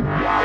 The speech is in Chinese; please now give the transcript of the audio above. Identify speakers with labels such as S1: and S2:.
S1: Yeah.